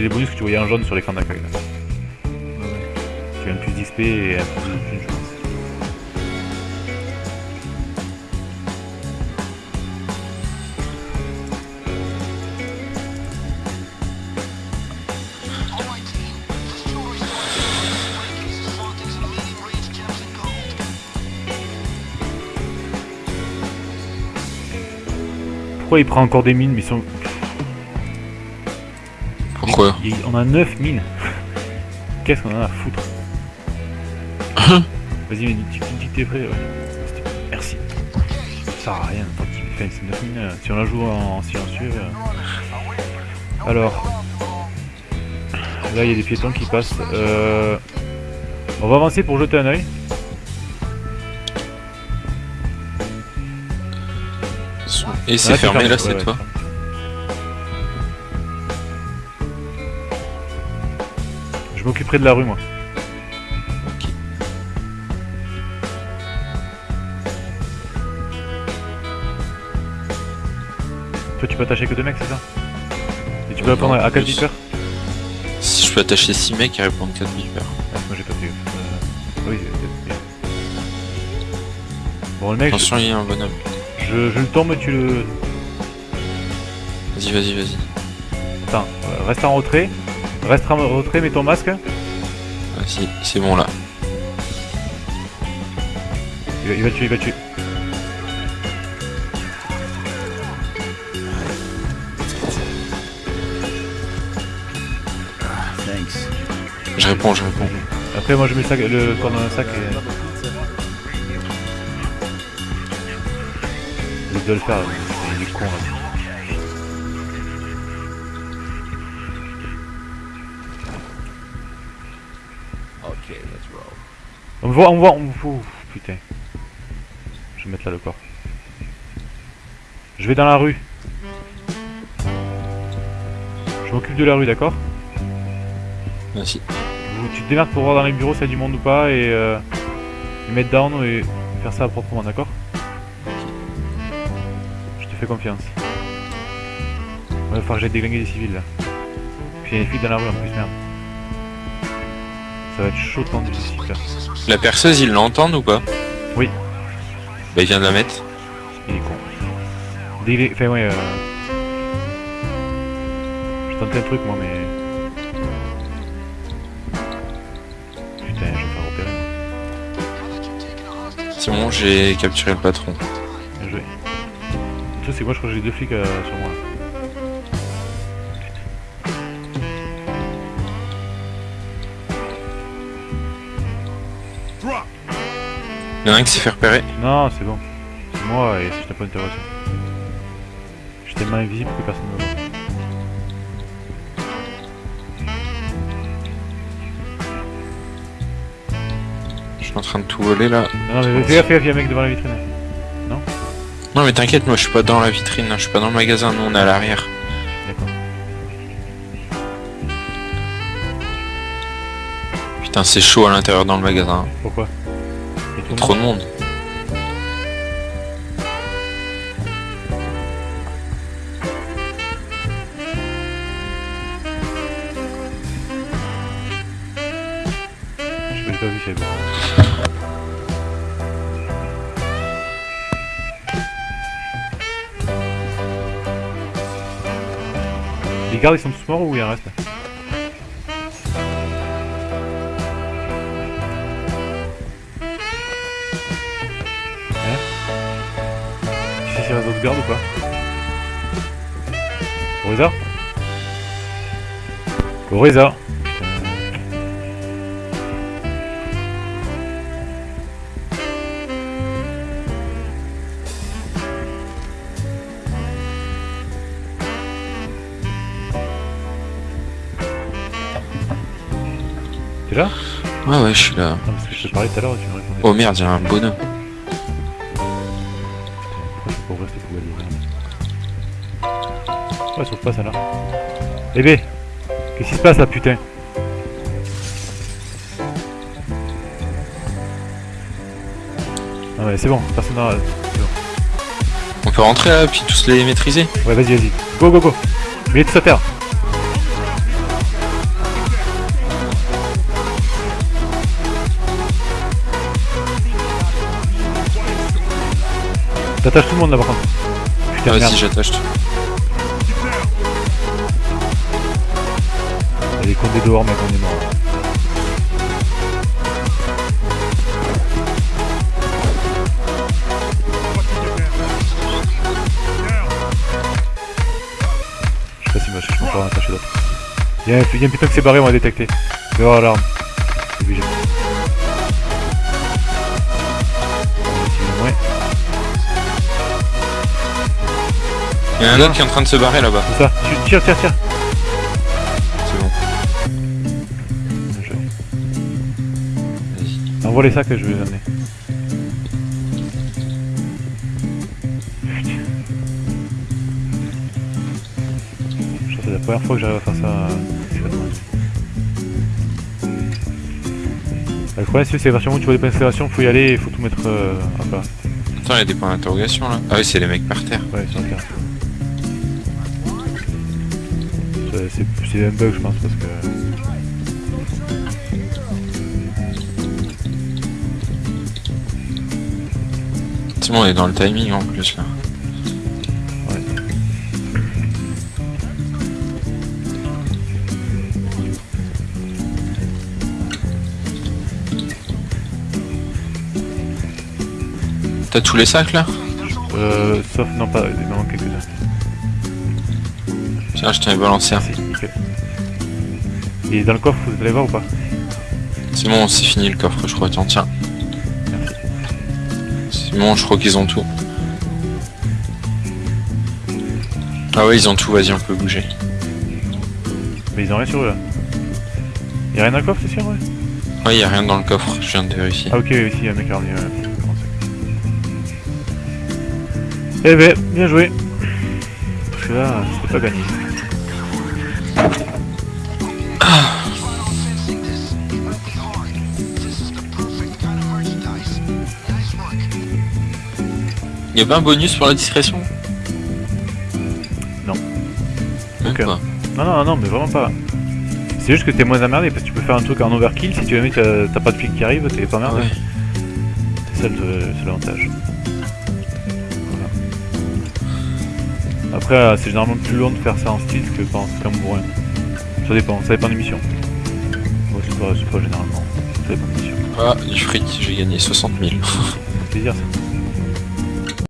c'est les bonus que tu voyais en jaune sur l'écran d'accueil. là. Tu gagnes plus d'XP et un peu plus de chance. Pourquoi il prend encore des mines mais ils sont... Pourquoi On a 9 mines Qu'est-ce qu'on en a à foutre Vas-y, mais tu tu dis que t'es prêt, ouais. Merci. Ça sert à rien, tant qu'il fait c'est 9 mines. euh, Si on la joue en silencieux... euh. Alors... Là, il y a des piétons qui passent. Euh... On va avancer pour jeter un oeil. Et c'est fermé là ouais, fois Je m'occuperai de la rue, moi. Ok. Toi, tu peux attacher que deux mecs, c'est ça Et tu peux Euh, répondre à 4 plus. vipères Si je peux attacher 6 mecs et répondre 4 vipères. Ah, moi j'ai pas fait. Euh, Oui, euh, euh, Bon, le mec, je, Attention, il y a un bonhomme. je, je le tombe, tu le. Vas-y, vas-y, vas-y. Attends, reste en retrait. Reste en retrait, mets ton masque. Vas-y, c'est bon là. Il va, il va tuer, il va tuer. Je réponds, je réponds. Après, moi je mets le, sac, le corps dans un sac et. Il doit le faire, il est con là. Me voit, on me voit, on me voit. Putain. Je vais mettre là le corps. Je vais dans la rue. Je m'occupe de la rue, d'accord? Vous- Tu te démerdes pour voir dans les bureaux s'il y a du monde ou pas et, euh, et mettre down et faire ça proprement, d'accord? Je te fais confiance. Il va falloir que j'aille déglinguer des civils là. Puis il y a des flics dans la rue en plus, merde. Ça va être chaud tendu ici là. La perceuse, ils l'entendent ou pas Oui. Bah, il vient de la mettre. Il est con. Dégling... Enfin ouais, euh... Je tentais un truc moi mais... Putain, je vais faire repérer. C'est bon, j'ai capturé le patron. Bien joué. Truc c'est moi je crois que j'ai deux flics euh, sur moi. Là. Il y en a un qui s'est fait repérer. Non, c'est bon. C'est moi et c'est un point d'interrogation. Je suis tellement invisible que personne ne me voit. Je suis en train de tout voler là. Non, non mais fais gaffe, il y a un mec devant la vitrine. Non mais t'inquiète, moi je suis pas dans la vitrine, hein, je suis pas dans le magasin, nous on est à l'arrière. D'accord. Putain c'est chaud à l'intérieur dans le magasin. Pourquoi? Y a Il y a tout trop de monde. monde. Je l'ai pas vu, c'est bon. Les gardes ils sont tous morts ou il en reste? S'il reste d'autres gardes ou pas Oriza Oriza T'es là? Ouais ouais je suis là. Non parce que je te parlais tout à l'heure et tu me répondais Oh merde, il y a un bonhomme. Ouais, sauf pas celle-là. Eh ben, Qu'est-ce qui se passe là, putain? Ah ouais, c'est bon, personne n'a... On peut rentrer là, puis tous les maîtriser? Ouais, vas-y, vas-y. Go, go, go Mets tout à terre T'attaches tout le monde là par contre. Putain, ah, vas-y, j'attache tout. Condé dehors, mec, on est mort. Je sais pas si moi je peux encore en attacher d'autres. Il y, a un- il y a un putain qui s'est barré, on l'alarme. C'est obligé. Ouais, Il y en a un autre qui est en train de se barrer là-bas. c'est ça. Tire, tire, tire. Envoie les sacs que je vais les amener. C'est la première fois que j'arrive à faire ça. euh, c'est vraiment- Le problème c'est que c'est moment où tu vois des points faut y aller et faut tout mettre euh, à plat. Attends, il y a des points d'interrogation là. Ah oui, c'est les mecs par terre. Ouais, c'est clair. C'est c'est un bug je pense parce que... On est dans le timing en plus là. Ouais. T'as tous les sacs là? Euh, sauf, non pas, il manque quelques-uns. Tiens, je t'en ai balancé un. Nickel. Et dans le coffre, vous allez voir ou pas? C'est bon, c'est fini le coffre, je crois. Tiens, tiens. Bon, je crois qu'ils ont tout. Ah ouais, ils ont tout, vas-y, on peut bouger. Mais ils ont rien sur eux là. Y'a rien dans le coffre, c'est sûr, ouais? Ouais, y a rien dans le coffre, je viens de vérifier. Ah ok, ici y'a un mec ouais. Eh ben, bien joué Parce que là, c'était pas gagné. Y a pas un bonus pour la discrétion Non. Même Ok. pas. Non, non, non, mais vraiment pas. C'est juste que t'es moins emmerdé parce que tu peux faire un truc en overkill, si tu veux, t'as t'as pas de flic qui arrive, t'es pas emmerdé. Ouais. C'est ça l'avantage. Voilà. Après, euh, c'est généralement plus long de faire ça en style que pas en bourrin. Ça dépend, ça dépend des missions. Moi, c'est pas, pas généralement. Ça dépend des missions. Ah, du fric, j'ai gagné 60 000. C'est plaisir ça.